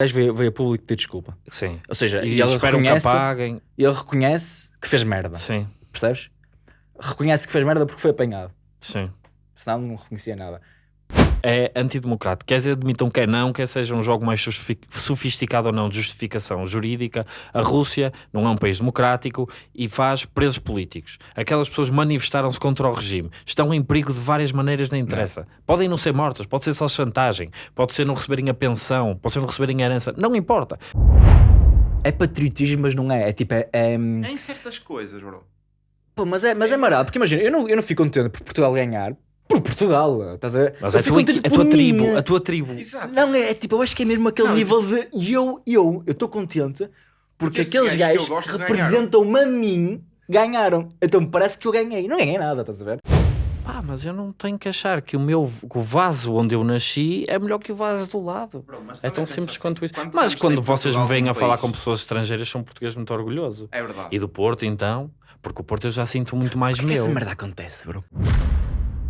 gajo veio, veio a público pedir desculpa. Sim. Ou seja, E, e ele esperam que reconhece, apaguem. ele reconhece que fez merda. Sim, Percebes? Reconhece que fez merda porque foi apanhado. sim. Senão não reconhecia nada. É antidemocrático. Quer dizer, admitam que é não, quer seja um jogo mais sofisticado ou não de justificação jurídica. A Rússia não é um país democrático e faz presos políticos. Aquelas pessoas manifestaram-se contra o regime. Estão em perigo de várias maneiras, não interessa. Podem não ser mortas, pode ser só chantagem, pode ser não receberem a pensão, pode ser não receberem a herança. Não importa. É patriotismo, mas não é. É tipo, é. é... Em certas coisas, bro. Pô, mas é, mas é marado, porque imagina, eu não, eu não fico contente por Portugal ganhar. Por Portugal, estás a ver? Mas eu é tua, equi- a por tua mim. tribo, a tua tribo. Exato. Não, é, é tipo, eu acho que é mesmo aquele Não, nível de eu, eu, eu estou contente porque Porque aqueles gajos que que representam-me a mim ganharam. Então parece que eu ganhei. Não ganhei nada, estás a ver? Ah, mas eu não tenho que achar que o meu que o vaso onde eu nasci é melhor que o vaso do lado. Bro, mas É tão simples assim, quanto isso. Mas quando vocês me vêm a como falar país? com pessoas estrangeiras, são português muito orgulhoso. É verdade. E do Porto, então, porque o Porto eu já sinto muito mais Porque meu. essa merda acontece, bro.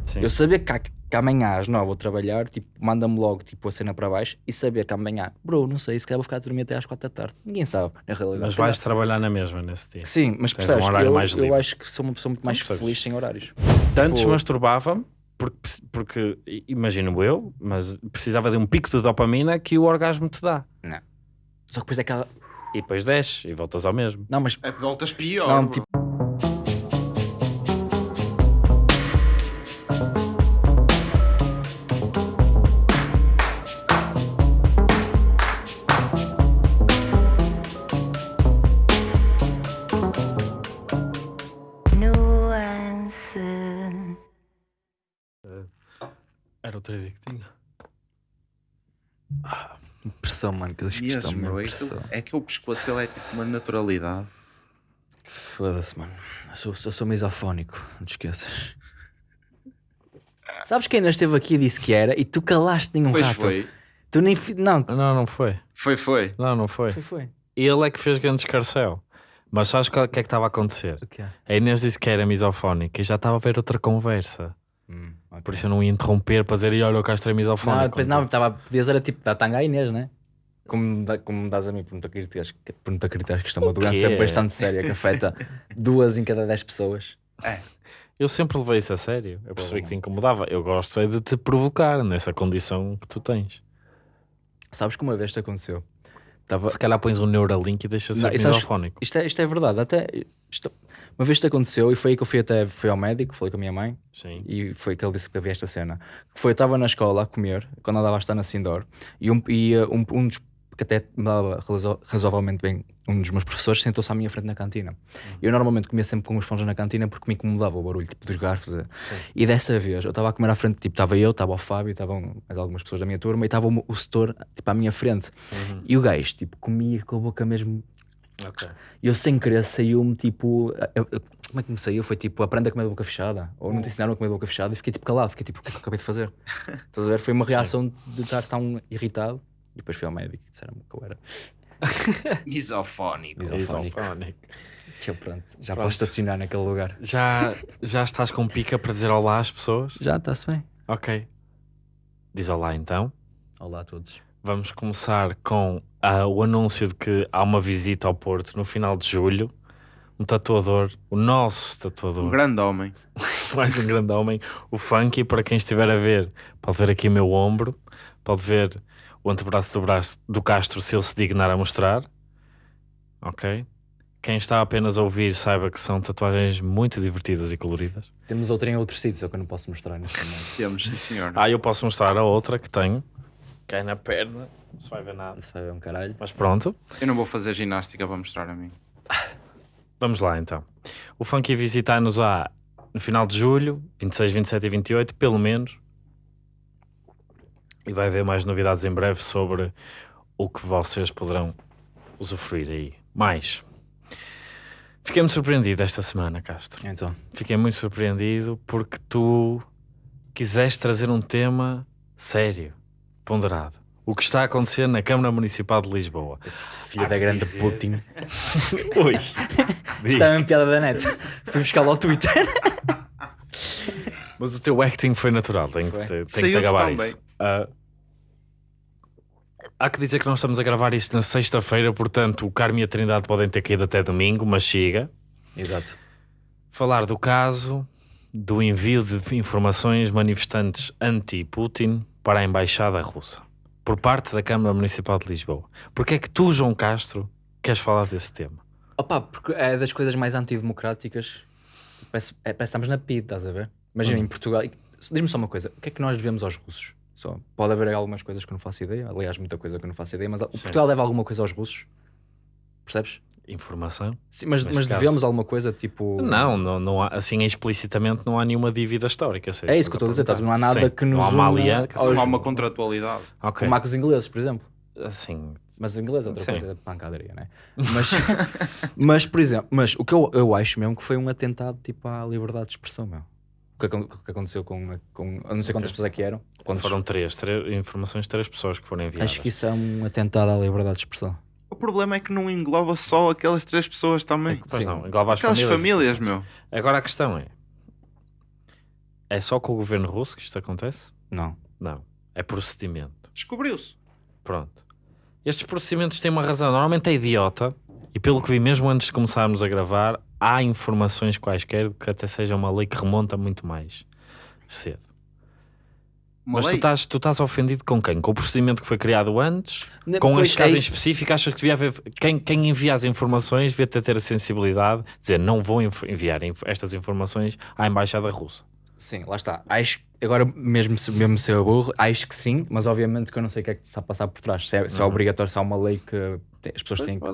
Sim. Eu sabia que, há- que amanhã às 9 vou trabalhar, tipo, manda-me logo tipo, a cena para baixo e sabia que amanhã, bro, não sei, se calhar vou ficar a dormir até às 4 da tarde. Ninguém sabe, na realidade. Mas vais trabalhar na mesma nesse dia. Sim, mas Tens percebes, um horário eu, mais eu livre. acho que sou uma pessoa muito mais percebes. feliz sem horários. Antes Pô. masturbava-me, porque, porque imagino eu, mas precisava de um pico de dopamina que o orgasmo te dá. Só que depois é aquela. E depois desce e voltas ao mesmo. Não, mas. É voltas pior. Não, tipo. Pressão, mano, que eles bro, mesmo isto- pressão. é que o pescoço ele é tipo uma naturalidade. Foda-se, mano. Eu sou, eu sou misofónico, não te esqueças. Sabes quem ainda esteve aqui e disse que era e tu calaste nenhum Pois rato. foi. Tu nem. fi- Não, Não, não foi. Foi, foi. Não, não foi. foi, foi. Ele é que fez grande escarcel. Mas sabes o que é que estava a acontecer? O que é? A Inês disse que era misofónica e já estava a ver outra conversa. Hum, ok. Por isso eu não ia interromper para dizer, "E olha, o Castro é misofónico. Não, depois não, estava. Podias era tipo, da tanga à Inês, né? Como, dá- como me dás a mim por não te acreditares, que- por não te acreditares que isto é uma doença bastante séria que afeta duas em cada dez pessoas. Eu sempre levei isso a sério. Eu percebi que te incomodava. Eu gosto é de te provocar nessa condição que tu tens. Sabes que uma vez isto aconteceu? Tava, Se calhar pões um Neuralink e deixas ser misofónico. isto, é, isto é verdade, até. isto- uma vez isto aconteceu e foi aí que eu fui até fui ao médico, falei com a minha mãe Sim. e foi que ele disse que havia esta cena. Que foi, eu estava na escola a comer, quando andava a estar na Sindor, e um, e, uh, um, um dos que até me dava razo- razoavelmente bem, um dos meus professores sentou-se à minha frente na cantina. Eu normalmente comia sempre com os fones na cantina porque me incomodava o barulho tipo, dos garfos. eh. Sim. E dessa vez eu estava a comer à frente, tipo, estava eu, estava o Fábio, estavam mais algumas pessoas da minha turma e estava o, o setor tipo, à minha frente. Uhum. E o gajo, tipo, comia com a boca mesmo Ok. e eu sem querer saiu-me tipo. eu- eu- como é que me saiu? Foi tipo, aprenda a comer de boca fechada. Ou não te ensinaram a comer de boca fechada e fiquei tipo calado, fiquei tipo, o que é que eu acabei de fazer? Estás a ver? Foi uma reação de estar tão irritado. E depois fui ao médico e disseram-me que eu era. Misofónico. Misofónico. Misofónico. Que eu pronto, já Pronto. posso estacionar naquele lugar. Já, já estás com pica para dizer olá às pessoas? Já está-se bem. Ok. Diz olá então. Olá a todos. Vamos começar com ah, o anúncio de que há uma visita ao Porto no final de julho. Um tatuador, o nosso tatuador, Um grande homem. mais um grande homem, o Funky. Para quem estiver a ver, pode ver aqui o meu ombro, pode ver o antebraço do, braço, do Castro se ele se dignar a mostrar. Ok? Quem está apenas a ouvir, saiba que são tatuagens muito divertidas e coloridas. Temos outra em outros sítios, é que eu não posso mostrar neste momento. Temos, sim senhor. Ah, eu posso mostrar a outra que tenho, que é na perna, não se vai ver nada. Se vai ver um caralho. Mas pronto. Eu não vou fazer ginástica para mostrar a mim. Vamos lá então. O Funky visitar-nos á no final de julho, 26, 27 e 28, pelo menos. E vai haver mais novidades em breve sobre o que vocês poderão usufruir aí. Mais. Fiquei muito surpreendido esta semana, Castro. Então, Fiquei muito surpreendido porque tu quiseste trazer um tema sério, ponderado. O que está a acontecer na Câmara Municipal de Lisboa. esse filho Há da que grande dizer- Putin. Ui. Isto é uma piada da net. Fui buscar ao Twitter. Mas o teu acting foi natural, tenho que, Foi. te, tenho que te acabar isso. bem. Ah, Há que dizer que nós estamos a gravar isto na sexta-feira, portanto o Carme e a Trindade podem ter caído até domingo, mas chega. Exato. Falar do caso do envio de informações manifestantes anti-Putin para a Embaixada Russa, por parte da Câmara Municipal de Lisboa. Porque é que tu, João Castro, queres falar desse tema? Opa, porque é das coisas mais antidemocráticas. Parece, é, parece que estamos na PID, estás a ver? Imagina Hum. em Portugal. Diz-me só uma coisa: o que é que nós devemos aos russos? Só, pode haver algumas coisas que eu não faço ideia, aliás, muita coisa que eu não faço ideia, mas o Sim. Portugal deve alguma coisa aos russos? Percebes? Informação? Sim, mas, mas devemos alguma coisa tipo. Não, não, não há, assim explicitamente não há nenhuma dívida histórica. É isso que eu estou a dizer, estás não há nada Sim, que nos Não há uma aliança. aos- Não há uma contratualidade. Ok. Como há com os ingleses, por exemplo. Assim, Mas o inglês é outra Sim. coisa, é pancadaria, né? Mas, mas, por exemplo, mas o que eu, eu acho mesmo que foi um atentado tipo à liberdade de expressão, meu. O que, que aconteceu com, com. Não sei quantas pessoas é que eram. Quantos- foram três, três informações de três pessoas que foram enviadas. Acho que isso é um atentado à liberdade de expressão. O problema é que não engloba só aquelas três pessoas também. Pois Sim. não, engloba as Aquelas famílias. famílias, meu. Agora a questão é: é só com o governo russo que isto acontece? Não. Não. É procedimento. Descobriu-se. Pronto. Estes procedimentos têm uma razão. Normalmente é idiota. E pelo que vi, mesmo antes de começarmos a gravar, há informações quaisquer que até seja uma lei que remonta muito mais cedo. Uma Mas tu estás, tu estás ofendido com quem? Com o procedimento que foi criado antes? Ne- Com este caso é específico? Achas que devia haver. Quem, quem envia as informações devia ter, a sensibilidade de dizer não vou env- enviar estas informações à Embaixada Russa. Sim, lá está. Acho, agora, mesmo se, mesmo se eu burro, acho que sim, mas obviamente que eu não sei o que é que está a passar por trás. Se é, se é Uhum. obrigatório, se há uma lei que tem- as pessoas têm que.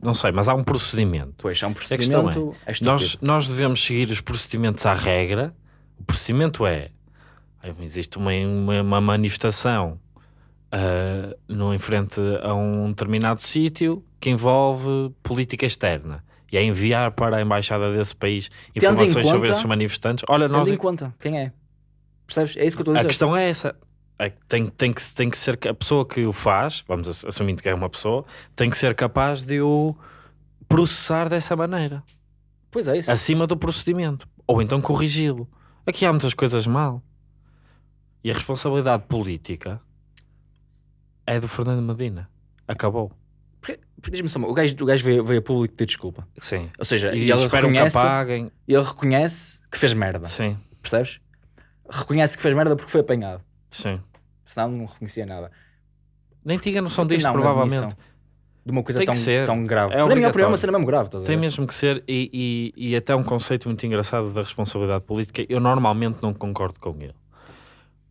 Não sei, mas há um procedimento. Pois, há um procedimento. É. Nós, nós devemos seguir os procedimentos à regra. O procedimento é: existe uma, uma, uma manifestação ah, no, em frente a um determinado sítio que envolve política externa. E é enviar para a embaixada desse país informações sobre conta- esses manifestantes. Olha, Tendo nós, em conta quem é. Percebes? É isso que eu estou a a dizer. questão é essa. É que tem, tem, que, tem que ser a pessoa que o faz, vamos ass- assumindo que é uma pessoa, tem que ser capaz de o processar dessa maneira. Pois é isso. acima do procedimento, ou então corrigi-lo. Aqui há muitas coisas mal. E a responsabilidade política é do Fernando Medina. Acabou. Diz-me só, o gajo, o gajo veio, veio a público pedir desculpa. Sim. Ou seja, E ele esperam que reconhece, apaguem. ele reconhece que fez merda. Sim, Percebes? Reconhece que fez merda porque foi apanhado. sim. Senão não reconhecia nada. Nem tinha noção disto, não, provavelmente. De uma coisa tão, tão grave. É minha opinião, é uma cena mesmo grave. Tem mesmo que ser, e, e, e até um conceito muito engraçado da responsabilidade política. Eu normalmente não concordo com ele.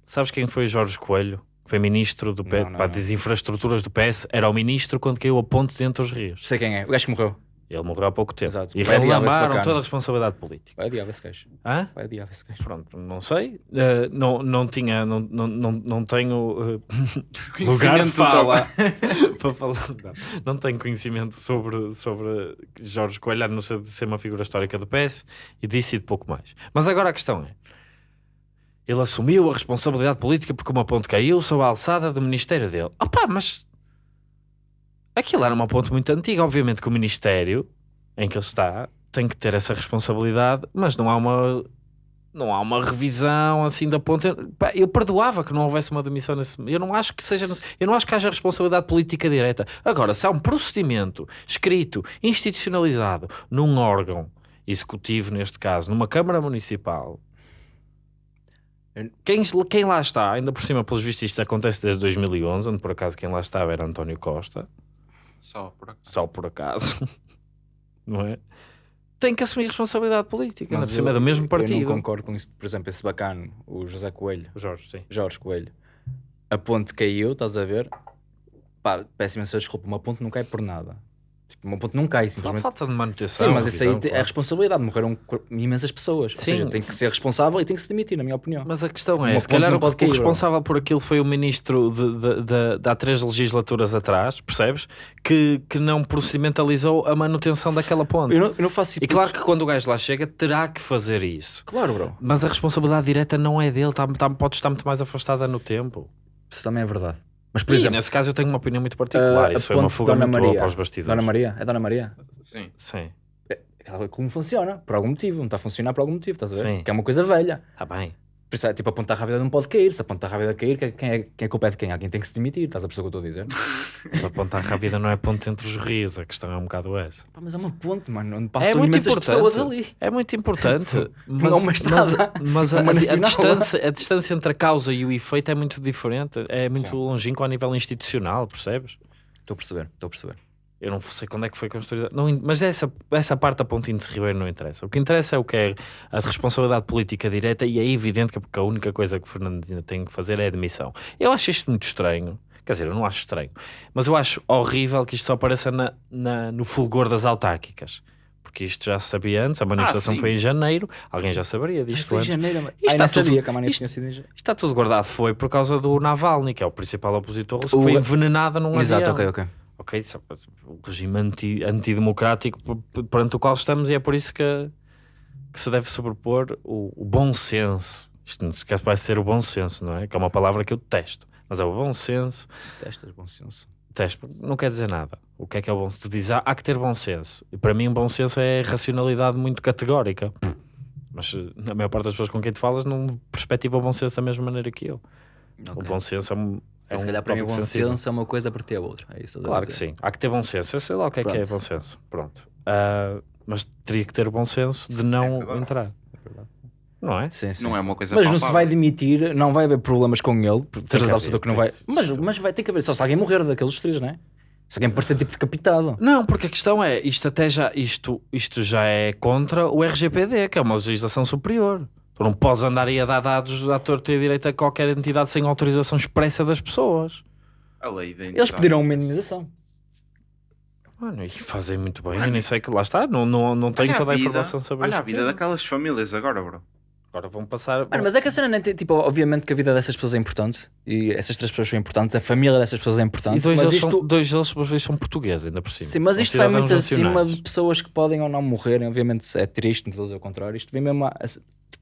Sabes quem foi Jorge Coelho? Foi ministro do PS, Não, não, pá, não. das infraestruturas do PS. Era o ministro quando caiu a ponte dentro dos rios. Sei quem é. O gajo que morreu. Ele morreu há pouco tempo. Exato. E bacana. toda a responsabilidade política. Vai adiar esse gajo. Hã? Vai adiar esse gajo. Pronto, não sei. Eh, não, não tinha, não, não, não, não tenho eh, lugar fala para falar. Não, não tenho conhecimento sobre, sobre Jorge Coelho, a não ser de ser uma figura histórica do PS e disse de pouco mais. Mas agora a questão é: ele assumiu a responsabilidade política porque uma ponte caiu sob a alçada do ministério dele. Opá, mas aquilo era uma ponte muito antiga. Obviamente que o ministério em que ele está tem que ter essa responsabilidade, mas não há uma não há uma revisão assim da ponte. Pá, Eu perdoava que não houvesse uma demissão nesse. Eu não acho que seja. Eu não acho que haja responsabilidade política direta. Agora, se há um procedimento escrito, institucionalizado num órgão executivo, neste caso, numa Câmara Municipal. Quem, quem lá está, ainda por cima, pelos vistos, isto acontece desde 2011, onde por acaso quem lá estava era António Costa, Só por acaso. só por acaso, não é? Tem que assumir responsabilidade política, ainda por cima é eu- do mesmo Eu partido. não concordo com isso. Por exemplo, esse bacano, o José Coelho, O Jorge, sim. Jorge Coelho. A ponte caiu, estás a ver? Pá, peço imensa desculpa. Uma ponte não cai por nada. Tipo, uma ponte não cai, Há simplesmente. falta de manutenção. Sim, mas isso aí é claro. responsabilidade. Morreram imensas pessoas. Ou Sim. seja, tem que ser responsável e tem que se demitir, na minha opinião. Mas a questão é, Uma se calhar não o, o cair, responsável por aquilo foi o ministro de, de, de- de há três legislaturas atrás, percebes? Que, que não procedimentalizou a manutenção daquela ponte. Eu não, eu não faço E claro que quando o gajo lá chega terá que fazer isso. Claro, bro. Mas a responsabilidade direta não é dele, tá, tá- pode estar muito mais afastada no tempo. Isso também é verdade. Mas, por Por exemplo, nesse caso eu tenho uma opinião muito particular. a Isso foi uma fuga Dona muito boa Maria. para os bastidores. Dona Maria, é Dona Maria? Sim. Sim, Ela como funciona, por algum motivo. Não está a funcionar por algum motivo, estás a ver? Sim. Que é uma coisa velha. está bem. Isso é, tipo, a ponta rápida não pode cair. Se a ponta rápida cair, quem é, quem é culpa é de quem? Alguém tem que se demitir. Estás a perceber o que eu estou a dizer? Mas a ponta rápida não é ponte entre os rios, a questão é um bocado essa. Pá, mas é uma ponte, mano, onde É passam muito imensas importante. pessoas ali. É muito importante. Não é Mas, uma estrada, mas, mas é a, a- a distância, a distância entre a causa e o efeito é muito diferente. É muito longínquo a nível institucional, percebes? Estou a perceber, estou a perceber. Eu não sei quando é que foi construída. Não, mas essa, essa parte da Ponte Índice Ribeiro não interessa. O que interessa é o que é a responsabilidade política direta e é evidente que a única coisa que o Fernandina tem que fazer é a admissão. Eu acho isto muito estranho. Quer dizer, eu não acho estranho. Mas eu acho horrível que isto só apareça na, na- no fulgor das autárquicas. Porque isto já se sabia antes, a manifestação sim. foi em janeiro, alguém já saberia disto antes. janeiro, mas... Isto Ai, está não sabia tudo- que a manifestação isto- está tudo guardado. Foi por causa do Navalny, que é o principal opositor russo, que foi envenenado num Exato, avião. ok, ok. Ok, o regime anti, antidemocrático perante o qual estamos e é por isso que, que se deve sobrepor o, o bom senso. Isto não se esquece, vai ser o bom senso, não é? Que é uma palavra que eu detesto. Mas é o bom senso. Testas, bom senso. Detesto, não quer dizer nada. O que é que é o bom senso? Tu dizes, ah, há que ter bom senso. E para mim, um bom senso é racionalidade muito categórica. Mas na maior parte das pessoas com quem tu falas não perspectiva o bom senso da mesma maneira que eu. O Ok. bom senso é um. É se um calhar para mim bom sensível. senso é uma coisa para ter a outra. É isso que estás a Claro que sim. Há que ter bom senso. Eu sei lá o que é que é Pronto. bom senso. Pronto. Ah, mas teria que ter o bom senso de não É entrar. Não é? Sim, sim. Não é uma coisa Mas não se palpável. vai demitir, não vai haver problemas com ele, certeza que absoluta que não vai. Mas, mas vai ter que haver, só se alguém morrer daqueles três, não é? Se alguém parecer tipo decapitado. Não, porque a questão é, isto até já, isto, isto já é contra o RGPD, que é uma legislação superior. Não podes andar aí a dar dados à torta e à direita a qualquer entidade sem autorização expressa das pessoas. A lei da Eles pediram uma indenização. Mano, e fazem muito bem. Eu Mano, nem sei que lá está, não, não, não tenho toda a vida- informação sobre Olha a vida tema. daquelas famílias agora, bro. Agora vão passar. Mano, mas é que a cena nem tem, tipo, obviamente que a vida dessas pessoas é importante e essas três pessoas são importantes, a família dessas pessoas é importante. e dois mas deles, isto, são, dois deles, pelos vistos, são portugueses, ainda por cima. sim, mas São isto vai muito acima nacionais. de pessoas que podem ou não morrerem. Obviamente é triste, não estou a dizer o contrário. Isto vem mesmo a-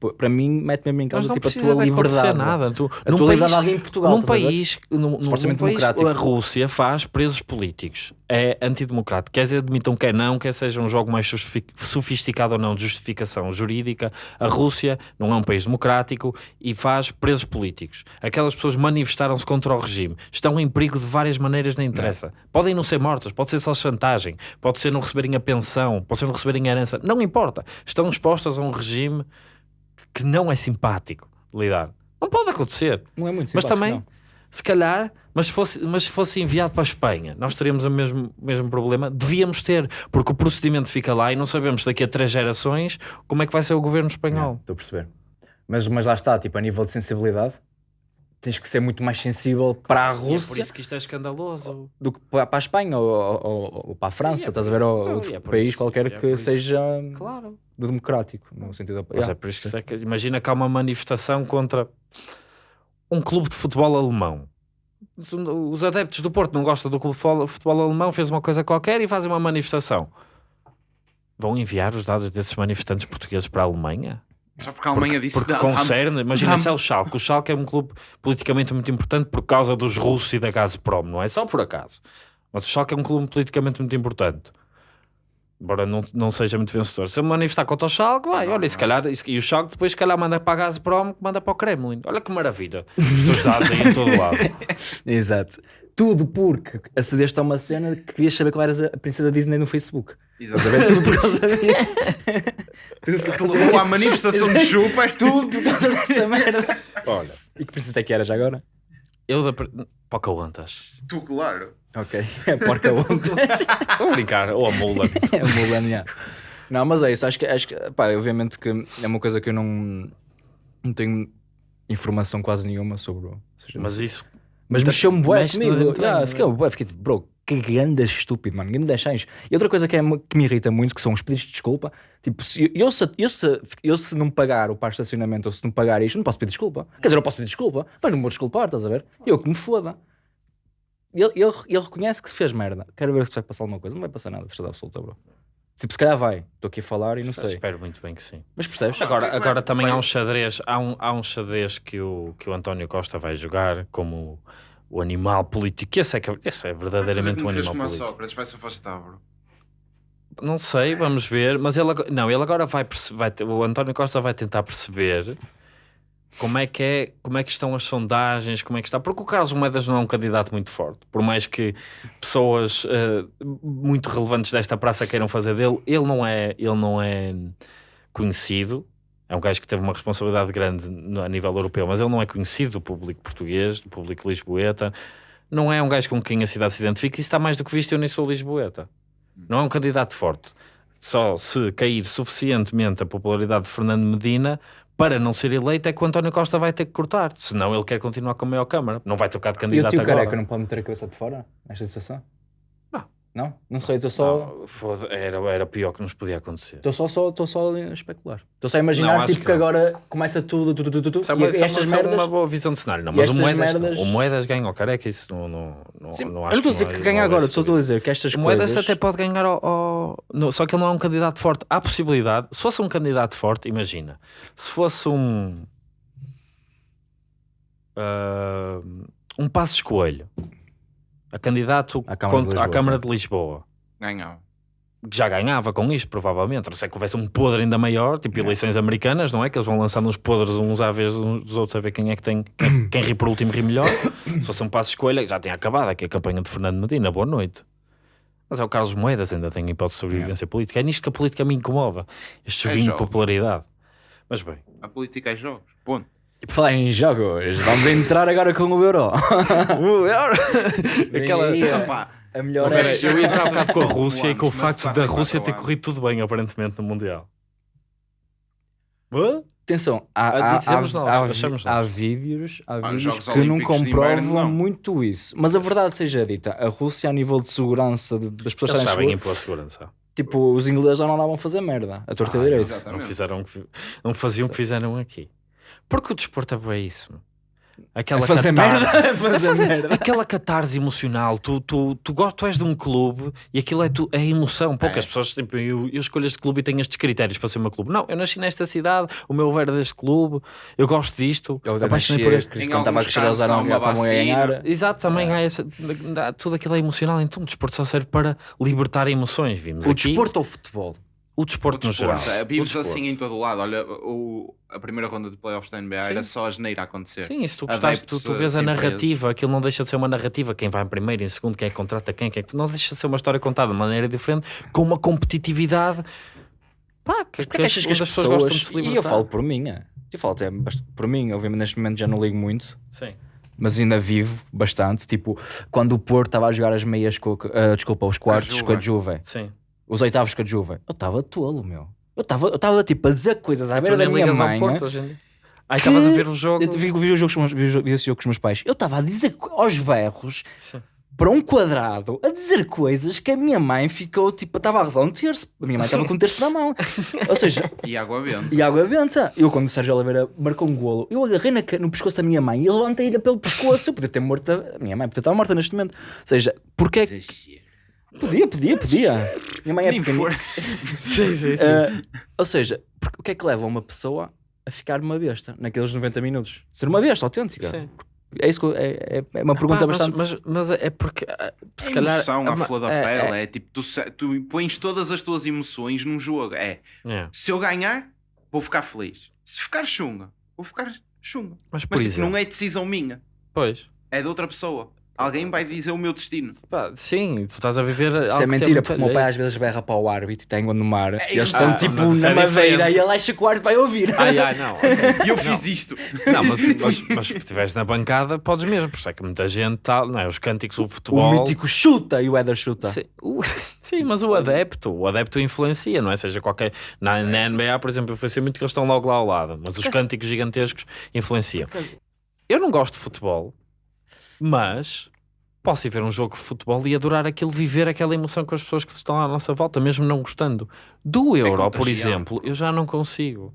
tipo, para mim, mete mesmo em causa não tipo, a tua liberdade. nada. Tu, A tua país, liberdade em Portugal. num país, num, num, num Supostamente país, democrático. a Rússia faz presos políticos. É antidemocrático. Quer dizer, admitam quer não, quer seja um jogo mais sofisticado ou não de justificação jurídica. A Rússia não é um país democrático e faz presos políticos. Aquelas pessoas manifestaram-se contra o regime. Estão em perigo de várias maneiras, não interessa. Podem não ser mortas, pode ser só chantagem, pode ser não receberem a pensão, pode ser não receberem a herança. Não importa. Estão expostas a um regime que não é simpático lidar. Não pode acontecer. Não é muito Mas simpático, também, não. se calhar, mas se fosse, mas se fosse enviado para a Espanha, nós teríamos o mesmo, mesmo problema. Devíamos ter, porque o procedimento fica lá e não sabemos daqui a três gerações como é que vai ser o governo espanhol. Estou a perceber. Mas, mas lá está, tipo, a nível de sensibilidade, tens que ser muito mais sensível para a E é por Rússia isso que isto é escandaloso. do que para a Espanha ou, ou- ou para a França, é estás a ver? isso- Ou não, outro é país isso- qualquer é que seja Claro. do democrático, no sentido da. Mas é por isso que, é que imagina que há uma manifestação contra um clube de futebol alemão. Os- Os adeptos do Porto não gostam do clube de futebol- futebol alemão, fez uma coisa qualquer e fazem uma manifestação. Vão enviar os dados desses manifestantes portugueses para a Alemanha? Só porque a Alemanha disse Porque "Não, concerne, imagina há- se é o Schalke. O Schalke é um clube politicamente muito importante por causa dos russos e da Gazprom, não é só por acaso. Mas o Schalke é um clube politicamente muito importante. Embora não, não seja muito vencedor. Se eu me manifestar contra o Schalke, vai, olha, e se calhar, e o Schalke depois se calhar manda para a Gazprom, manda para o Kremlin. Olha que maravilha. Os teus dados aí em todo lado. Exato. Tudo porque acedeste a uma cena que querias saber qual era a princesa Disney no Facebook. A ver? Tudo por causa disso. Tudo por causa Levou à manifestação de chupa. Tudo por causa dessa merda. Olha, E que princesa é que era já agora? eu da... Pocahontas. Tu, claro. Ok. É porca ontem. Estou a brincar. Ou a Mulan. é Mulan, yeah. Não, mas é isso. Acho que, acho que pá, obviamente que é uma coisa que eu não, não tenho informação quase nenhuma sobre. seja, Mas isso... Mas mexeu-me bué comigo. Yeah, né? fiquei, bué, fiquei tipo, bro, que grande estúpido, mano. Grande chães. E outra coisa que, é, que me irrita muito, que são os pedidos de desculpa. Tipo, se eu, se, eu, se, eu se não pagar o par de estacionamento ou se não pagar isto, não posso pedir desculpa. Quer dizer, eu posso pedir desculpa, mas não me vou desculpar, estás a ver? Eu que me foda. Ele, ele, ele reconhece que se fez merda. Quero ver se vai passar alguma coisa. Não vai passar nada, de certeza absoluta, bro. Tipo, se calhar vai. Estou aqui a falar e não sei. Espero muito bem que sim. Mas percebes? Agora, agora também há um xadrez, há um, há um xadrez que o, que o António Costa vai jogar como o animal político. Esse é, que- esse é verdadeiramente um animal político. Sócrates, vai se afastar, bro. Não sei, vamos ver. Mas ele agora, não, ele agora vai, perce- vai ter- o António Costa vai tentar perceber como é que é, como é que estão as sondagens, como é que está, porque o Carlos Moedas não é um candidato muito forte, por mais que pessoas eh, muito relevantes desta praça queiram fazer dele, ele não é, ele não é conhecido. É um gajo que teve uma responsabilidade grande a nível europeu, mas ele não é conhecido do público português, do público lisboeta. Não é um gajo com quem a cidade se identifica. Isso está mais do que visto, eu nem sou lisboeta. Não é um candidato forte. Só se cair suficientemente a popularidade de Fernando Medina para não ser eleito é que o António Costa vai ter que cortar. Senão ele quer continuar com a maior Câmara. Não vai trocar de E o candidato tio agora. careca não pode meter a cabeça de fora nesta situação? Não. Não? Não sei, estou só. Não, era, era pior que nos podia acontecer. Estou só, só, só a especular. Estou só a imaginar Não, tipo, que que, não. agora começa tudo, tudo, tudo, tudo, é e é estas merdas. uma boa visão de cenário. Não, mas o Moedas, merdas- não. o Moedas ganha ao careca, isso não, não, não, Sim, não eu acho não estou a dizer que ganha não vai agora, só estou a dizer que estas O Moedas coisas. até pode ganhar ao, ao- no- só que ele não é um candidato forte. Há possibilidade, se fosse um candidato forte, imagina, se fosse um ah, um passo escolho a candidato À Câmara de contra- à Lisboa, Câmara sim. de Lisboa, Ganhava. que já ganhava com isto, provavelmente. Não ser que houvesse um podre ainda maior, tipo eleições americanas, não é? Que eles vão lançando uns podres uns à vez uns dos outros a ver quem é que tem, quem, quem ri por último ri melhor. Se fosse um passo escolha, já tinha acabado aqui a campanha de Fernando Medina. Boa noite. Mas é o Carlos Moedas, ainda tem hipótese de sobrevivência política. É nisto que a política me incomoda. Este É joguinho de jovem. popularidade. Mas bem, A política é jogos. Ponto. E por falar em jogos, vamos entrar agora com o Euro. aquela. Vem aí, Opá, a melhor é. eu ia entrar um bocado com a Rússia e com o facto da Rússia ter corrido tudo bem, aparentemente, no Mundial. Hã? Atenção, há, Ah, há, há, há, vídeos, há os vídeos que não comprovam Inverno, não. muito isso. Mas a verdade seja dita, a Rússia, a nível de segurança das pessoas Eles sabem impor segurança. tipo, os ingleses já não andavam a fazer merda, a torta Ah, direito. exato. Não, fizeram, o não faziam o que fizeram aqui. Porque o desporto é bem isso. Aquela A fazer catarse- merda, a fazer A fazer- merda. Aquela catarse emocional, tu, tu, tu, tu és de um clube e aquilo é, tu, é emoção. Poucas É. pessoas, tipo, eu, eu escolho este clube e tenho estes critérios para ser o meu clube. Não, eu nasci nesta cidade, o meu ver é deste clube, eu gosto disto, Eu apaixonei por este. Quando estava a crescer, eles eram- a ganhar. Exato, também há essa, tudo aquilo é emocional, então o desporto só serve para libertar emoções. Vimos O aqui desporto ou o futebol? o desporto, no Desporto, geral. é, O Vimos desporto. assim em todo o lado. Olha, o, a primeira ronda de playoffs da NBA Sim. era só a geneira a acontecer. Sim, se tu gostaste, tu, tu vês a narrativa, aquilo não deixa de ser uma narrativa, quem vai em primeiro, em segundo, quem é que contrata quem, quem é que... não deixa de ser uma história contada de maneira diferente, com uma competitividade pá, que, Porque achas que as pessoas, gostam de se libertar. e eu falo por mim, é. eu falo até por mim, obviamente neste momento já não ligo muito, Sim. mas ainda vivo bastante, tipo, quando o Porto estava a jogar as meias, com, a- ah, desculpa, os quartos Juve. com a Juve, Sim. Os oitavos com a Juve, eu estava tolo, meu. Eu estava eu estava, tipo a dizer coisas à beira da minha ligas ao mãe. Porto né? hoje. Aí estavas a ver o jogo. Eu vi, vi, o jogo com os meus- vi, vi esse jogo com os meus pais. Eu estava a dizer aos berros Sim. para um quadrado a dizer coisas que a minha mãe ficou tipo, estava a rezar um terço. A minha mãe estava com um terço na mão. Ou seja, E água benta. e água benta. Eu, quando o Sérgio Oliveira marcou um golo, eu agarrei na no pescoço da minha mãe e levantei-lhe pelo pescoço. Eu podia ter morto a, a minha mãe, podia estar morta neste momento. Ou seja, porque é que. Podia, podia, podia. Minha mãe é Nem pequenina. for. Sim, sim, sim. Ah, ou seja, porque o que é que leva uma pessoa a ficar uma besta naqueles 90 minutos? Ser uma besta autêntica. Sim. É isso eu- é, é, é uma pergunta Pá, mas, bastante. mas, mas é porque ah, se a calhar. emoção à ah, flor da é- pele é, tipo, tu, tu pões todas as tuas emoções num jogo. É, é- é. se eu ganhar, vou ficar feliz. Se ficar chunga, vou ficar chunga. Mas por Mas tipo, não é decisão minha, Pois. é de outra pessoa. Alguém vai dizer o meu destino. Pá, sim, tu estás a viver. Isso algo é mentira, porque o meu pai às vezes berra para o árbitro e tem água no mar. É, e eles ah, estão tipo mas isso na é madeira e ele acha que o árbitro vai ouvir. Ai, ai, não. E eu fiz isto. Não, mas, mas, mas se estiveres na bancada, podes mesmo, por isso é que muita gente está, não é? Os cânticos do o futebol. mítico chuta e o Éder chuta. Sim, o- sim, mas o adepto, o adepto influencia, não é? Seja qualquer. Na, na NBA, por exemplo, influencia muito que eles estão logo lá ao lado, mas os cânticos gigantescos influenciam. Eu não gosto de futebol, mas posso ir ver um jogo de futebol e adorar aquilo, viver aquela emoção com as pessoas que estão à nossa volta, mesmo não gostando. Do Euro, por exemplo, eu já não consigo.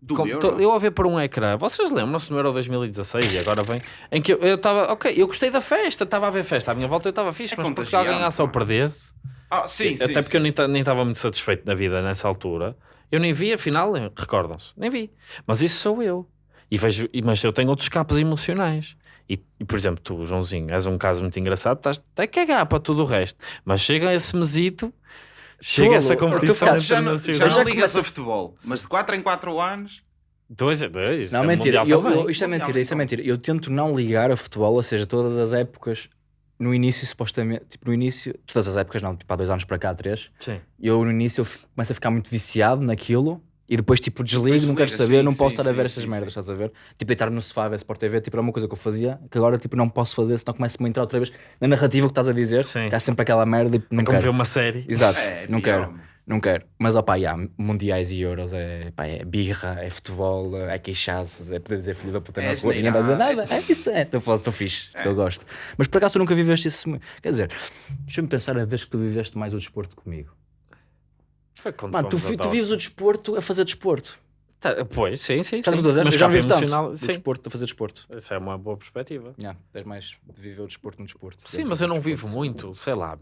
Do Com- tô- eu a ver por um ecrã, vocês lembram-se no Euro 2016 e agora vem, em que eu estava, ok, eu gostei da festa, estava a ver festa à minha volta, eu estava fixe, É mas Portugal contagiante, ganhasse ou pá. perdesse, Ah, sim, sim, até porque sim. eu nem ta- nem estava muito satisfeito na vida nessa altura, eu nem vi, afinal, eh, recordam-se, nem vi, mas isso sou eu, e vejo, mas eu tenho outros capos emocionais. E, e, por exemplo, tu, Joãozinho, és um caso muito engraçado, estás a cagar para tudo o resto, mas chega esse mesito, chega Tolo, essa competição Já não, internacional. já Eu não já ligas começo- a futebol, mas de 4 em 4 anos Dois, dois. Não, é mentira. Eu, eu- isto é mentira, isso é mentira. Eu tento não ligar a futebol, ou seja, todas as épocas, no início, supostamente, tipo, no início, todas as épocas, não, tipo, há dois anos para cá, há três. Sim. Eu, no início, eu fico- começo a ficar muito viciado naquilo e depois, tipo, desligo, Depois não quero saber, sim, não posso sim, estar a ver sim, merdas, estás a ver? Tipo, deitar no sofá, ver Sport TV, tipo, era uma coisa que eu fazia, que agora, tipo, não posso fazer, senão começa-me a entrar outra vez na narrativa que estás a dizer, Sim. que há sempre aquela merda e não Como ver uma série. Exato, É, não pior, quero. meu. Não quero. Mas, opá, yeah, mundiais e euros é, pá, é birra, é futebol, é queixar-se, é poder dizer filho da puta É na rua, ninguém vai dizer nada. É isso, é. Estou estou fixe, É. estou gosto. Mas por acaso tu nunca viveste isso. Quer dizer, deixa-me pensar a vez que tu viveste mais o desporto comigo. Foi quando Mano, tu, vi- tu vives o desporto a fazer desporto. Tá, pois, sim, sim. Estás sim. dizer? Mas já vivo tanto emocional, sim. desporto a fazer desporto. Essa é uma boa perspectiva. Yeah, tens mais de viver o desporto no desporto. Sim, mas eu não vivo muito, sei lá,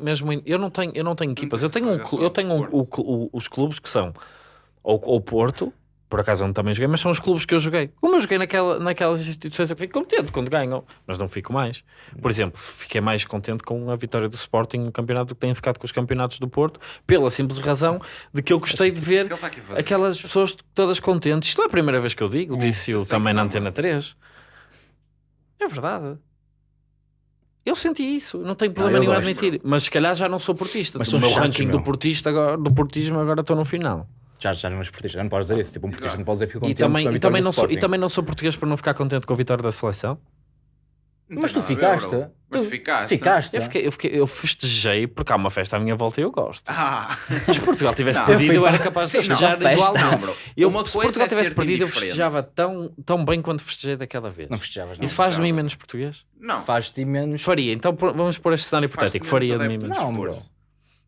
mesmo em- eu não tenho, eu não tenho equipas, eu tenho, um, eu tenho um- desporto. o- os clubes que são ou, ou Porto, por acaso eu não também joguei, mas são os clubes que eu joguei. Como eu joguei naquela, naquelas instituições, eu fico contente quando ganham, mas não fico mais. Por exemplo, fiquei mais contente com a vitória do Sporting no campeonato do que tenho ficado com os campeonatos do Porto, pela simples razão de que eu gostei de ver O fazer? aquelas pessoas todas contentes. Isto não é a primeira vez que eu digo, disse eu sei também na não, Antena 3. É verdade. Eu senti isso, não tenho problema eu nenhum a admitir, mas se calhar já não sou portista. Mas são meu ranking do portista agora, do portismo agora estou no final. Já, já não és portista, já não podes dizer isso. Tipo, um portista não pode dizer que fico E contente também, com a e, também não sou, e também não sou português por não ficar contente com a vitória da seleção. Não Mas tu ver, ficaste? bro. Mas Tu ficaste. Ficaste? Eu, fiquei, eu, fiquei, eu festejei porque há uma festa à minha volta e eu gosto. Ah, Mas se Portugal tivesse Não, perdido, eu fui era para- capaz de Sim, não, festejar festa igual. não, bro. Eu, Uma se coisa Portugal é tivesse perdido, eu festejava tão, tão bem quanto festejei daquela vez. Não festejavas, não. Isso faz de mim menos português? não. Faz-te menos. Faria. Então vamos pôr este cenário hipotético. Faria de mim menos Não, português. bro.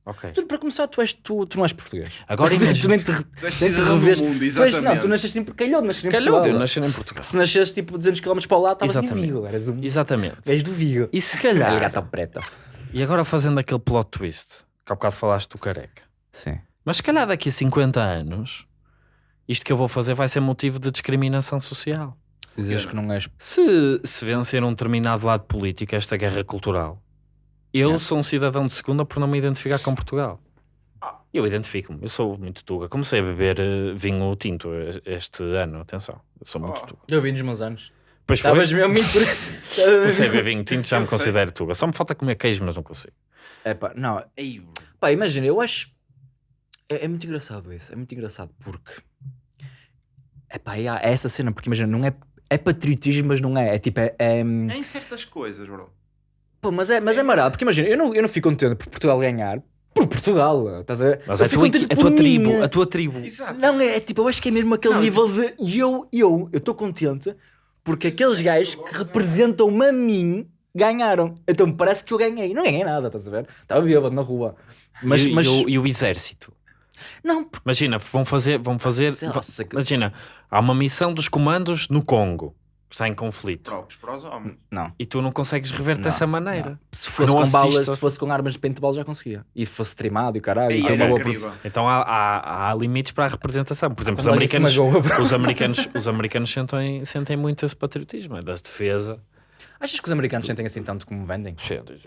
Ok. Tu, para começar, tu, és, tu, tu não és português. Agora tu, imagina- tu nem te, Tu és nem te mundo, tu, és, não, tu nasceste em calhou, nasceste em Calhou, Portugal. eu nasci em Portugal. Se nasceste tipo 200 km para lá, estavas em. Vigo. Eras um Exatamente. gajo do Vigo. E se calhar, gato preto. e agora fazendo aquele plot twist, que há bocado falaste do careca, Sim. mas se calhar daqui a 50 anos, isto que eu vou fazer vai ser motivo de discriminação social. Dizes que não és. Se, se vencer um determinado lado político, esta guerra cultural, eu sou um cidadão de segunda por não me identificar com Portugal. Eu identifico-me, eu sou muito tuga. Comecei a beber eh, vinho tinto este ano, atenção, eu sou muito Oh. tuga. Eu vi nos meus anos. Pois foi, Estavas mesmo muito. comecei a beber vinho tinto, já Eu me considero tuga. Só me falta comer queijo, mas não consigo. É pá, não. Bro. Pá, imagina, eu acho. É, é muito engraçado isso. É muito engraçado porque. É pá, é, é essa cena, porque imagina, não é. É patriotismo, mas não é. É tipo, é. é É em certas coisas, bro. Pô, mas é, mas é marado, porque imagina, eu não, eu não fico contente por Portugal ganhar. Por Portugal, estás a ver? Mas Eu é a fico tua, a tua tribo, a tua tribo. Exato. Não, é, é tipo, eu acho que é mesmo aquele Não, nível de eu, eu, eu estou contente porque aqueles gajos que representam-me a mim ganharam. Então parece que eu ganhei. Não ganhei nada, estás a ver? Estava bêbado na rua. Mas, e, mas e o, e o exército? não, porque Imagina, vão fazer, vão fazer, Nossa, que- imagina, há uma missão dos comandos no Congo, está em conflito, Trocos para os homens. não. e tu não consegues rever Não, dessa maneira. não. Se fosse Não com balas, se fosse com armas de paintball já conseguia. E fosse trimado e caralho, e ter uma boa produção. Então há, há, há limites para a representação. Por exemplo, os americanos, os americanos, os americanos sentem, sentem muito esse patriotismo, é das defesa. Achas que os americanos sentem assim tanto como vendem?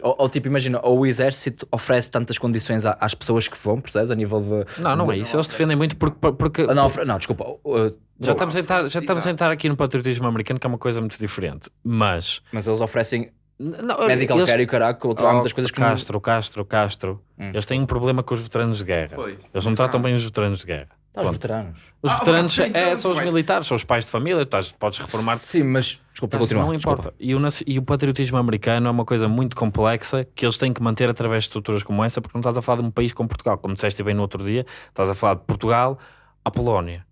Ou, ou tipo, imagina, ou o exército oferece tantas condições às pessoas que vão, percebes? A nível de. Não, não é isso. Eles defendem muito porque, porque Ah, Não, ofre- não, desculpa. uh, já estamos a entrar, já estamos a entrar aqui no patriotismo americano, que é uma coisa muito diferente. Mas Mas eles oferecem não, medical eles- care e que outro- há Oh, muitas coisas que não- Castro, Castro, Castro. Hum. Eles têm um problema com os veteranos de guerra. Foi. Eles não tratam bem os veteranos de guerra. Tá, os Pronto. veteranos. Os Ah, veteranos então, é, são os militares, são os pais de família, estás, podes reformar Sim, mas. Desculpa, Mas não importa. E o, naci- e o patriotismo americano é uma coisa muito complexa que eles têm que manter através de estruturas como essa, porque não estás a falar de um país como Portugal. Como disseste bem no outro dia, estás a falar de Portugal à Polónia.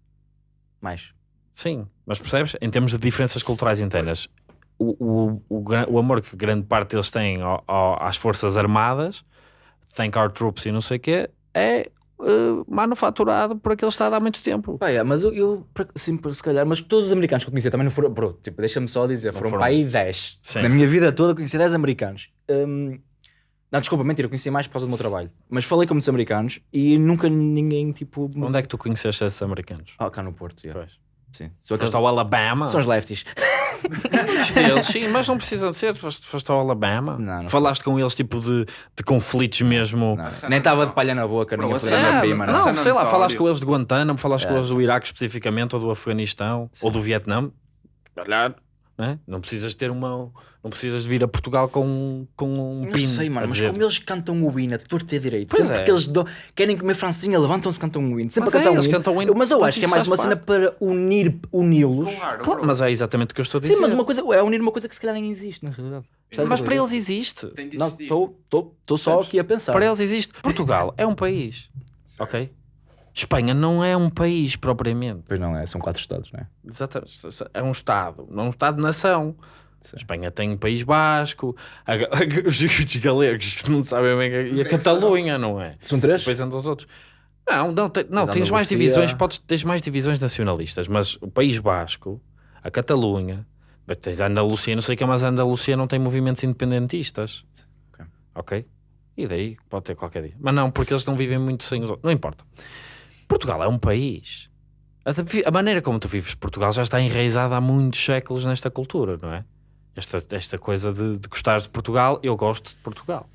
Mais. Sim, mas percebes? Em termos de diferenças culturais internas, o, o, o, gra- o amor que grande parte deles têm ao- ao- às Forças Armadas, thank our troops e não sei o quê, é eh, manufaturado por aquele Estado há muito tempo. Pá, é, mas eu, eu sim, se calhar, mas todos os americanos que eu conhecia também não foram. Bro, tipo, deixa-me só dizer, foram, foram. para aí 10. Sim. Na minha vida toda conheci 10 americanos. Hum, não, desculpa, mentira, eu conheci mais por causa do meu trabalho. Mas falei com muitos americanos e nunca ninguém, tipo. Onde é que tu conheceste esses americanos? Ah, cá no Porto, yeah. Pois. Sim. São, Foste ao Alabama. são os lefties. Muitos deles, sim, mas não precisa de ser. Foste, foste ao Alabama. Não, não Falaste com eles tipo de, de conflitos mesmo. Não, Nem estava não. de palha na boca, Bro, nem a a foder a cena- minha Ah, prima. não, Não. Sei lá, falaste com eles de Guantánamo, falaste com É. eles do Iraque especificamente, ou do Afeganistão, ou do Vietnã. Olhar, né? não precisas ter uma. Não precisas de vir a Portugal com, com um Não pino. sei, mano, mas dizer. como eles cantam o hino a e a direito, Pois sempre é. que eles dão- querem comer francinha, levantam-se e cantam o hino. Sempre Mas a cantar é, um eles hino. cantam o hino, Eu- Mas eu acho que é mais uma cena para unir, uni-los. Claro, Claro, mas é exatamente o que eu estou a dizer. Sim, mas uma coisa, é unir uma coisa que se calhar nem existe, na realidade. Percebes Mas o para eles existe. Não, estou só aqui a pensar. Para eles existe. Portugal é um país, ok? Espanha não é um país propriamente. Pois não, é, são quatro estados, não é? Exatamente. É um Estado, não um Estado-nação. Sim. Espanha tem o País Basco, a ga- os, os galegos que não sabem bem, que- e a Catalunha, não é? São três? Depois andam os outros. Não, não, tem- não tens mais Andalucia- divisões, podes, tens mais divisões nacionalistas, mas o País Basco, a Catalunha, mas tens a Andalucia, não sei o que, mas a Andalucia não tem movimentos independentistas. Ok. Ok? E daí pode ter qualquer dia. Mas não, porque eles não vivem muito sem os outros. Não importa. Portugal é um país. A, maneira como tu vives Portugal já está enraizada há muitos séculos nesta cultura, não é? Esta, esta coisa de, de gostar de Portugal, eu gosto de Portugal.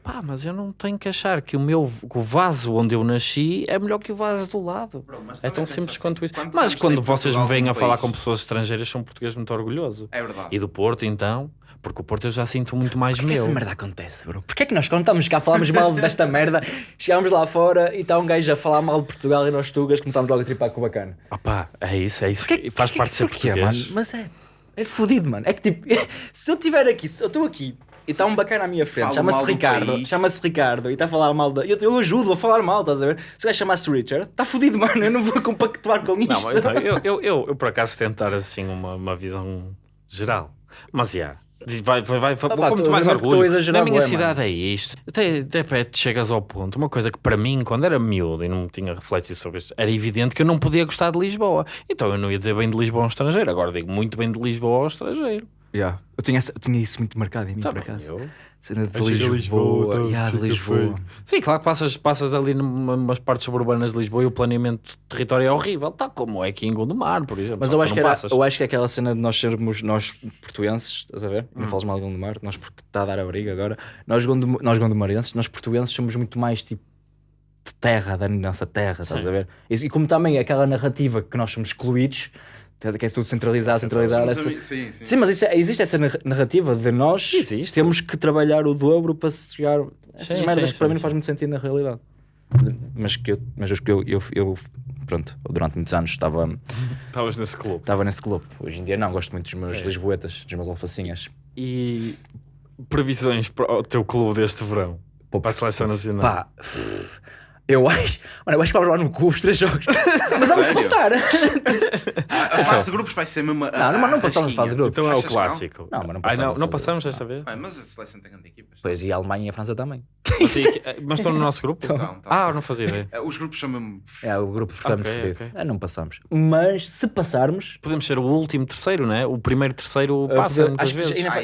Pá, mas eu não tenho que achar que o meu que o vaso onde eu nasci é melhor que o vaso do lado. Bro, É tão simples assim, quanto isso. Mas quando vocês me Portugal vêm a como falar país? com pessoas estrangeiras, são português muito orgulhoso. É verdade. E do Porto, então, porque o Porto eu já sinto muito mais Porquê que essa meu. merda acontece, bro? Porquê é que nós, estamos cá, falamos mal desta merda, chegámos lá fora e está um gajo a falar mal de Portugal e nós tugas começámos logo a tripar com o bacana? Opá, é isso, é isso. que faz Porquê- parte de ser porquê, português. mano? Mas é, é fodido, mano. É que tipo, se eu estiver aqui, se eu estou aqui e está um bacana à minha frente, chama-se Ricardo, chama-se Ricardo e está a falar mal da. Eu, eu ajudo a falar mal, estás a ver? Se o gajo chama-se Richard, está fodido, mano. Eu não vou compactuar com isto. Não, mas então, eu, eu, eu, eu por acaso tentar assim uma, uma visão geral. Mas já. Diz- Vai, vai, vai, vai, pá, com muito tu- mais orgulho. Na minha bué, cidade é isto. Até, até perto chegas ao ponto. Uma coisa que para mim, quando era miúdo e não tinha refletido sobre isto, era evidente que eu não podia gostar de Lisboa. Então eu não ia dizer bem de Lisboa ao estrangeiro. Agora digo muito bem de Lisboa ao estrangeiro. Yeah. Eu, tinha essa- eu tinha isso muito marcado em mim, Tá por bem, acaso. eu- Cena de Aí chega Lisboa. Lisboa, tá, yeah, de que Lisboa. Sim, claro que passas, passas ali numa- numas partes suburbanas de Lisboa e o planeamento de território é horrível, tal como é aqui em Gondomar, por exemplo. Mas eu acho, que era, eu acho que é aquela cena de nós sermos nós portuenses, estás a ver? Hum. Não falas mal de Gondomar, nós porque está a dar a briga agora. Nós, gondom, nós gondomarenses, nós portuenses somos muito mais tipo de terra, da nossa terra, estás a ver? E, e como também é aquela narrativa que nós somos excluídos, que é tudo centralizado, centralizado. Sim, essa- sim, sim. Sim, mas isso é- existe essa narra- narrativa de nós Existe. temos que trabalhar o dobro para se chegar. Essas Sim, merdas sim, para sim, mim não faz muito sentido na realidade. Mas que eu, mas eu, eu, eu, eu- pronto, durante muitos anos estava, Estavas nesse clube. estava nesse clube. Hoje em dia não, gosto muito dos meus É. lisboetas, dos meus alfacinhas. E previsões para o teu clube deste verão? para a seleção nacional? Pá, eu acho, mano, eu acho que vamos lá no cu os três jogos. mas vamos Sério? passar. A, a fase de grupos vai ser mesmo. a- Não, não, mas não passamos a fase de grupos. então é o que não? clássico. Não, mas não Ai, passamos não, a não fazer. passamos desta vez? Ah, mas a seleção tem grande equipas. Pois, e a Alemanha e a França também. Mas, sim, que- mas estão no nosso grupo? Então, então. Ah, eu não fazia ideia. Eh, Os grupos são mesmo. É, o grupo está muito fodido. ok. Ah, não passamos. Mas se passarmos. Podemos ser o último terceiro, não é? O primeiro terceiro ah, passa muitas que vezes. ainda, Ah,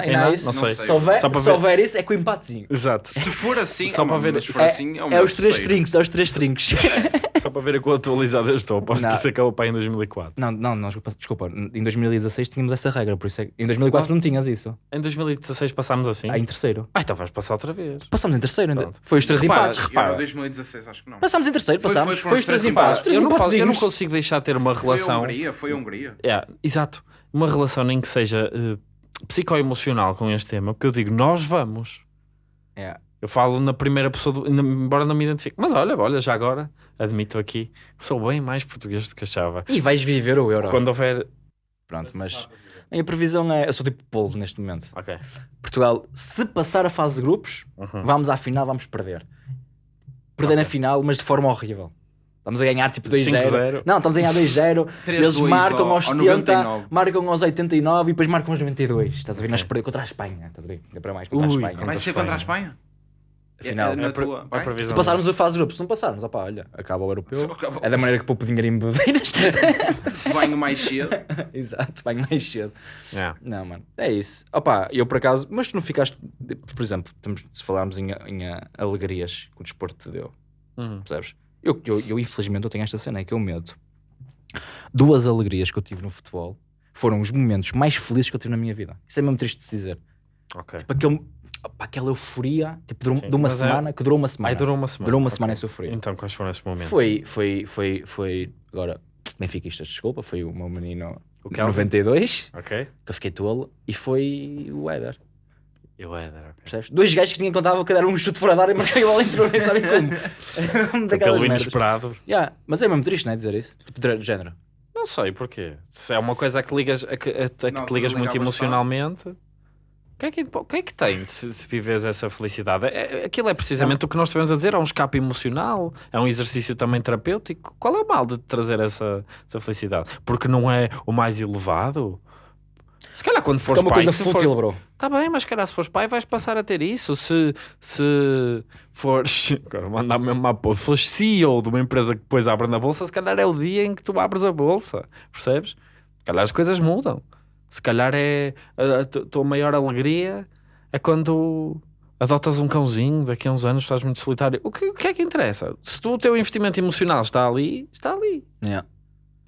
ainda isso. Não sei. Se houver, isso, é com o empatezinho. Exato. Se for assim, Só oh, para ver- se for É, assim, é, é os três terceiro. trinques, é os três trinques. Só para ver a quão atualizado eu estou. Aposto Não. que isso acabou para aí em 2004. não, não, não, desculpa. Em 2016 tínhamos essa regra, por isso é que em 2004 não tinhas isso. Em 2016 passámos assim. Ah, em terceiro. Ah, então vamos passar outra vez. Passámos em terceiro ainda. Foi os três Repara, empates. repara. Euro 2016, acho que não. Passámos em terceiro, Foi- passámos. foi- Foi, foram os três três empates. empates. Três eu, não posso, eu não consigo deixar de ter uma Foi a relação. Hungria, foi a Hungria. É, exato. Uma relação nem que seja eh, psicoemocional com este tema, porque eu digo, nós vamos. É. Eu falo na primeira pessoa, do- embora não me identifique. Mas olha, olha, já agora, admito aqui, que sou bem mais português do que achava. E vais viver o Euro. Quando houver. Pronto, mas a minha previsão é. Eu sou tipo polvo neste momento. Ok. Portugal, se passar a fase de grupos, Uhum. vamos à final, vamos perder. Perder na final, mas de forma horrível. Estamos a ganhar tipo 2-0. 5-0. Não, estamos a ganhar 2-0. 3-2 Eles marcam ao- aos ao 70, 99. marcam aos 89 e depois marcam aos 92. Estás a ver? Ok. Nós perdemos contra a Espanha. Estás a ver? Ainda para mais contra Ui, a Espanha. Vai ser contra a Espanha? Afinal, É, na É pre- tua- é. Se passarmos a fase de grupos, se não passarmos, opá, olha, acaba o europeu. Acabou. É da maneira que poupo dinheiro em bebedeiras. Banho mais cedo. Exato, vai mais cedo. Yeah. Não, mano, é isso. Opá, eu por acaso, mas tu não ficaste, por exemplo, estamos- se falarmos em, em ah, alegrias que o desporto te deu, Uhum. percebes? Eu, eu, eu, infelizmente eu tenho esta cena, é que eu medo duas alegrias que eu tive no futebol foram os momentos mais felizes que eu tive na minha vida. Isso é mesmo triste de se dizer. Ok. Tipo, aquele, opa, aquela euforia tipo, de, um- Sim, de uma é- semana que durou uma semana. Ai, durou uma semana. Durou uma Ok. semana essa euforia. Então, quais foram esses momentos? Foi, foi, foi, foi. Agora, Benfiquistas, desculpa, foi o meu menino O Kelvin? 92, Ok. que eu fiquei tolo, e foi o Éder. Eu era, ok. Percebes? Dois gajos que ninguém contava que deram um chute fora da área e marquei a bola entrou, nem sabem como. Daquelas Aquele merdas. inesperado. Yeah, mas é mesmo triste, não é? Dizer isso. Tipo, de de género. Não sei porquê. Se é uma coisa a que, ligas, a que, a- a que Não, te ligas muito emocionalmente. O que, é que, que é que tem se, se vives essa felicidade? É- é- aquilo é precisamente o que nós estivemos a dizer, é um escape emocional, é um exercício também terapêutico. Qual é o mal de trazer essa, essa felicidade? Porque não é o mais elevado? Se calhar quando fores é uma pai, coisa se fútil, for- bro. Tá bem, mas se calhar se fores pai vais passar a ter isso. Se, se fores. Agora mandar mesmo uma bolsa. Se fores CEO de uma empresa que depois abre na bolsa, se calhar é o dia em que tu abres a bolsa. Percebes? Se calhar as coisas mudam. Se calhar é a, a tu- tua maior alegria é quando adotas um cãozinho daqui a uns anos, estás muito solitário. O que, o que é que interessa? Se tu, o teu investimento emocional está ali, está ali. Yeah.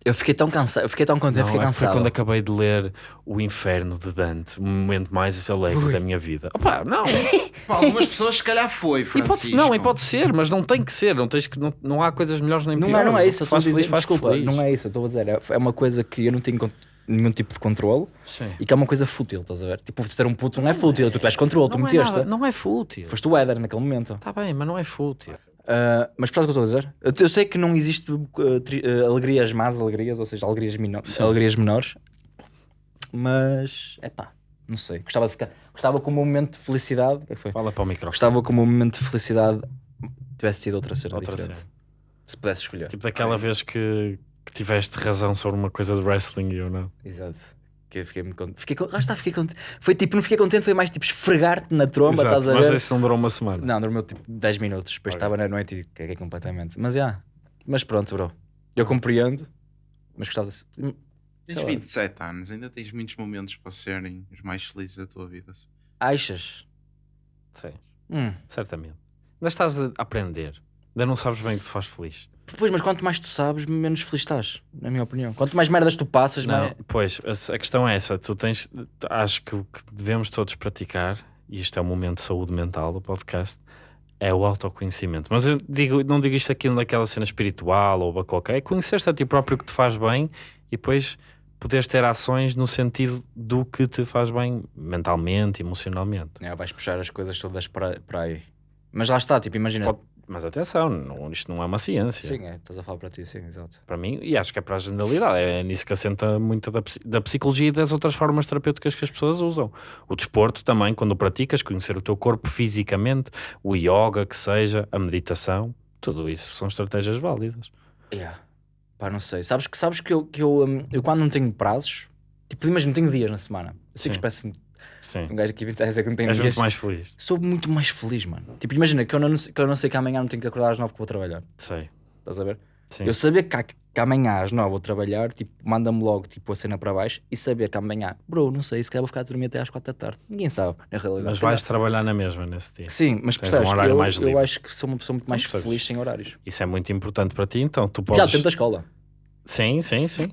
Eu fiquei tão cansado, eu fiquei tão contente, Não, fiquei é cansado. quando acabei de ler O Inferno de Dante, o momento mais alegre da minha vida. Opa, não. Para algumas pessoas, se calhar foi, E pode, Francisco. não, e pode ser, mas não tem que ser. Não, tens que, não, não há coisas melhores nem Não piores. é, não O é isso, faz estou a feliz, dizer, faz desculpa, feliz. não é isso, eu estou a dizer, é, é uma coisa que eu não tenho nenhum tipo de controle Sim. e que é uma coisa fútil, estás a ver? Tipo, ser um puto não é fútil, tu tens controle, tu é, meteste. nada, não é fútil. Foste o Éder naquele momento. Está bem, mas não é fútil. Ah, mas por causa que eu estou a dizer, eu, eu sei que não existe uh, tri- uh, alegrias más alegrias, ou seja, alegrias, mino- Sim. alegrias menores, mas é pá, não sei. Gostava de ficar, gostava que o meu momento de felicidade, o que é que foi? Fala para o microfone. Gostava que o meu momento de felicidade tivesse sido outra cena Outra diferente. cena. Se pudesse escolher. Tipo daquela vez que, que tiveste razão sobre uma coisa de wrestling e eu não. Exato. Que eu fiquei muito contente. Fiquei, con- lá está, fiquei contente. Foi tipo, não fiquei contente, foi mais tipo esfregar-te na tromba, Exato, estás a mas ver? isso não durou uma semana. Não, dormiu tipo 10 minutos. Depois estava na noite e caguei completamente. Mas já. Mas pronto, bro. Eu compreendo. Mas gostava de. Hum, Tens sei lá. 27 anos, ainda tens muitos momentos para serem os mais felizes da tua vida. Achas? Sim, Hum. certamente. Ainda estás a aprender. Ainda não sabes bem o que te faz feliz. Pois, mas quanto mais tu sabes, menos feliz estás, na minha opinião. Quanto mais merdas tu passas, Não, mais. pois, a, questão é essa. Tu tens, acho que o que devemos todos praticar, e isto é um momento de saúde mental do podcast, é o autoconhecimento. Mas eu digo, não digo isto aqui naquela cena espiritual ou qualquer, é conhecer-te a ti próprio o que te faz bem e depois poderes ter ações no sentido do que te faz bem mentalmente, emocionalmente. É, vais puxar as coisas todas para, para aí. Mas lá está, tipo, imagina. Pode- Mas atenção, não- isto não é uma ciência. Sim, é, estás a falar para ti, sim, exato. Para mim, e acho que é para a generalidade, é nisso que assenta muito da, da psicologia e das outras formas terapêuticas que as pessoas usam. O desporto também, quando o praticas, conhecer o teu corpo fisicamente, o yoga, que seja, a meditação, tudo isso são estratégias válidas. Yeah. Pá, não sei. Sabes que, sabes que, eu, que eu, hum, eu quando não tenho prazos, tipo, imagina, não tenho dias na semana. Eu sei que Sim. parece Sim. um gajo aqui 26 a dizer que não tem És dias. muito mais feliz. Sou muito mais feliz, mano. Tipo, imagina que eu não, que eu não sei que amanhã não tenho que acordar às 9 que vou trabalhar. Sei. Estás a ver? Sim. Eu saber que, que amanhã às 9 vou trabalhar, tipo, manda-me logo tipo, a cena para baixo e saber que amanhã, bro, não sei, se calhar vou ficar a dormir até às 4 da tarde. Ninguém sabe, na realidade. Mas vais trabalhar na mesma nesse dia. Sim, mas Tens percebes, um horário eu, mais livre. eu acho que sou uma pessoa muito mais feliz sem horários. Isso é muito importante para ti, então tu Já podes... dentro da escola. Sim, sim, sim.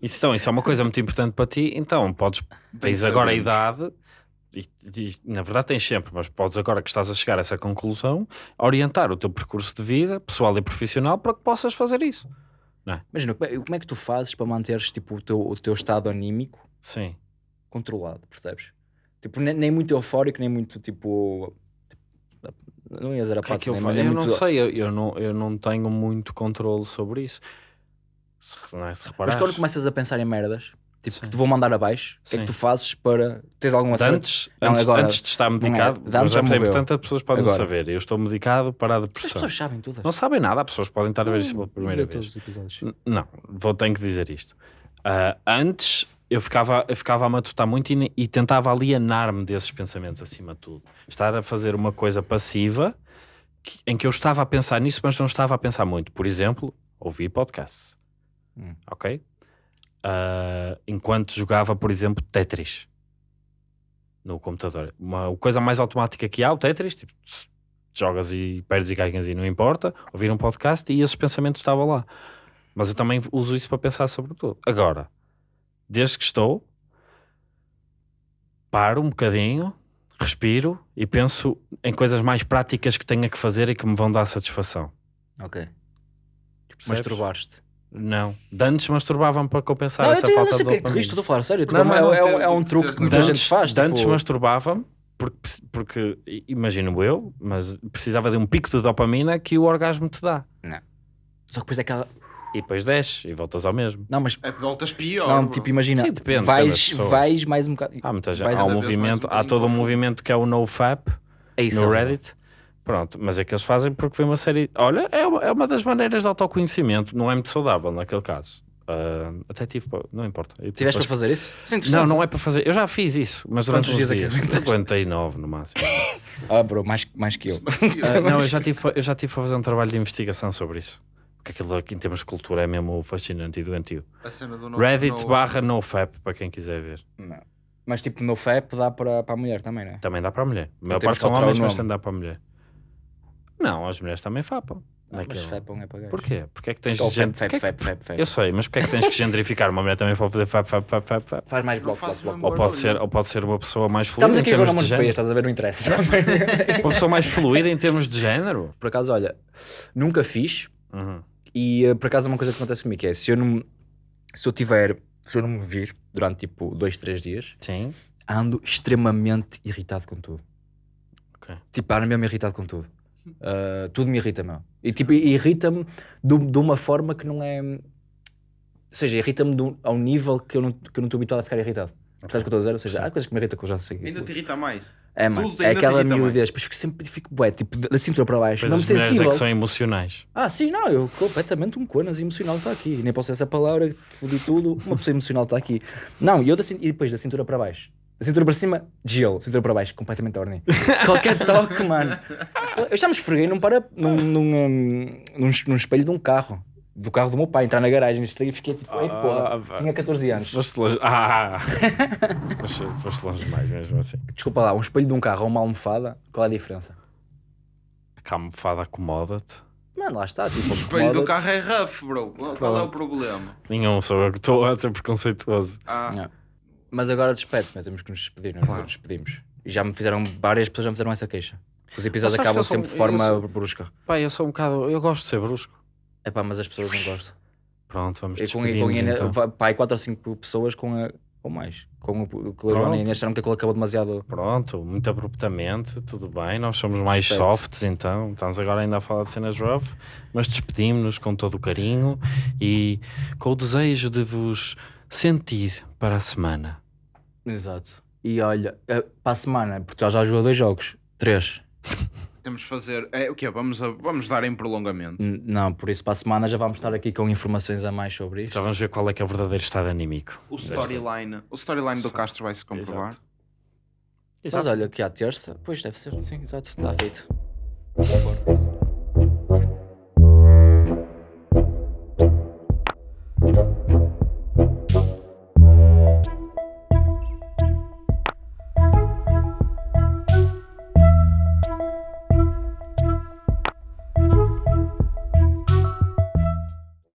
Isso, então, isso é uma coisa muito importante para ti, então podes tens agora a idade, e, e, na verdade tens sempre, mas podes agora que estás a chegar a essa conclusão, orientar o teu percurso de vida, pessoal e profissional, para que possas fazer isso. Imagina, como é, como é que tu fazes para manteres tipo, o, teu, o teu estado anímico Sim. controlado, percebes? Tipo, nem, nem muito eufórico, nem muito tipo. tipo, não ia dizer a que é que eu, nem, fa- nem eu muito- não sei, eu, eu não, eu não tenho muito controle sobre isso. Se, não é, se Mas quando começas a pensar em merdas, tipo, Sim. que te vou mandar abaixo, o que é que tu fazes para. Tens alguma de cena? antes, Não, antes, agora- antes de estar medicado, de antes mas já é importante as pessoas podem não Agora. saber. Eu estou medicado para a As depressão. pessoas sabem tudo. Não sabem nada, as pessoas podem estar a ver isto pela primeira vez. Não, vou ter que dizer isto. Ah, antes eu ficava, eu ficava a matutar muito e, e tentava alienar-me desses pensamentos acima de tudo. Estar a fazer uma coisa passiva que- em que eu estava a pensar nisso, mas não estava a pensar muito. Por exemplo, ouvir podcasts. Hum. Ok? Ah, enquanto jogava, por exemplo, Tetris no computador. Uma coisa mais automática que há, o Tetris, tipo, jogas e perdes e ganhas e não importa. Ouvir um podcast e esses pensamentos estavam lá. Mas eu também uso isso para pensar sobre tudo. Agora, desde que estou, paro um bocadinho, respiro e penso em coisas mais práticas que tenha que fazer e que me vão dar satisfação. Ok. Percebes? Masturbaste. Não. De antes masturbavam para compensar Não, essa tô- eu falta não sei de porque é que te dopamina. estou a falar sério. Tipo, Não, não, é, não, é, um- é um truque que muita De gente faz. de antes tipo, masturbavam porque, porque, imagino eu, mas precisava de um pico de dopamina que o orgasmo te dá. Só que depois é aquela. E depois desce e voltas ao mesmo. Não, mas. É, voltas pior. Não, bro. tipo, imagina. Sim, depende, vais, vais mais um bocado. Há, muita gente, há um mais um movimento, há todo um movimento que é o NoFap É isso. no é Reddit. Pronto, mas é que eles fazem porque foi uma série. Olha, é uma, é uma das maneiras de autoconhecimento, não é muito saudável naquele caso. Ah, até tive, não importa. Eu tive Tiveste para fazer isso? Isso é Não, não é para fazer. Eu já fiz isso, mas durante Quantos uns dias é que dias. Aguentei nove no máximo. Ah, bro, mais, mais que eu. Ah, não, eu já, tive, eu já tive para fazer um trabalho de investigação sobre isso. Porque aquilo aqui, em termos de cultura é mesmo fascinante e doentio. A cena do no- Reddit no- barra NoFap, para quem quiser ver. Não. Mas tipo, no FAP dá para, para a mulher também, não é? Também dá para a mulher. A maior temos parte são homens, mas também dá para a mulher. Não, as mulheres também fapam. Mas Naquele- FAP é para gajos. Porquê? Porque é que tens Ou gente... FAP, FAP, é que- FAP, FAP. Eu sei, mas porque é que tens que gendrificar uma mulher também para fazer fap, fap, fap, fap, fap? Faz mais Não bloco, bloco, bloco, Ou pode, ser, ou pode ser uma pessoa mais Estamos fluida em aqui agora termos no de de género. estás a ver, não interessa. Uma pessoa mais fluida em termos de género. por acaso, olha, nunca fiz Uhum. e eh, por acaso é uma coisa que acontece comigo que é se eu não se eu tiver, se eu não me vir durante tipo dois, três dias, Sim. ando extremamente irritado com tudo. Ok. Tipo, ando mesmo irritado com tudo. Uh, tudo me irrita, meu. E tipo, irrita-me de, de uma forma que não é. Ou seja, irrita-me a um nível que eu não que eu não estou habituado a ficar irritado. Sabes o que estou a dizer? Ou seja, há coisas que me irritam que eu já sei. Ainda te irrita mais. É, mano. tudo É aquela miudez. Depois fico sempre fico bué, tipo, da cintura para baixo. Pois não me as mulheres é sensível. que são emocionais. Ah, sim, não, eu completamente um conas emocional está aqui. Nem posso essa palavra, fodi tudo. Uma pessoa emocional está aqui. Não, e eu da, e depois da cintura para baixo. Cintura para cima, gelo. Cintura para baixo, completamente horny. Qualquer toque, mano. Eu já me esfreguei num, para, num, num, um, num, num espelho de um carro. Do carro do meu pai, entrar na garagem. Isto aí fiquei tipo, ei, porra. Ah. Tinha 14 anos. Foste longe. Ah! foste, foste longe demais mesmo assim. Desculpa lá, um espelho de um carro ou uma almofada, qual é a diferença? A almofada acomoda-te. Mano, lá está. Tipo, O espelho do carro é rough, bro. Qual é o problema? Nenhum sou eu que estou a ser preconceituoso. Ah, Não. Mas agora despede, mas temos que nos despedir, nós Claro. nos despedimos. E já me fizeram, várias pessoas já me fizeram essa queixa. Os episódios acabam sempre de forma sou- brusca. Pá, eu sou um bocado. Eu gosto de ser brusco. É pá, mas as pessoas não gostam. Pronto, vamos E com, despedir com, Inês- então. pá, 4 ou 5 pessoas com a, ou mais. Com o, com Pronto. Joana e a disseram que aquilo acabou demasiado. Pronto, muito abruptamente, tudo bem. Nós somos mais Perfeito. softs, então. Estamos agora ainda a falar de cenas rough, mas despedimos-nos com todo o carinho e com o desejo de vos sentir para a semana. Exato. E olha, eh, para a semana, porque já já jogou dois jogos. Três. temos de fazer. É, o quê? Vamos, a- vamos dar em prolongamento. N- Não, por isso para a semana já vamos estar aqui com informações a mais sobre isso. Já vamos ver qual é que é o verdadeiro estado anímico. O storyline. O storyline do Castro vai se comprovar. Exato. Mas olha, que à terça, pois deve ser, sim, exato, está feito.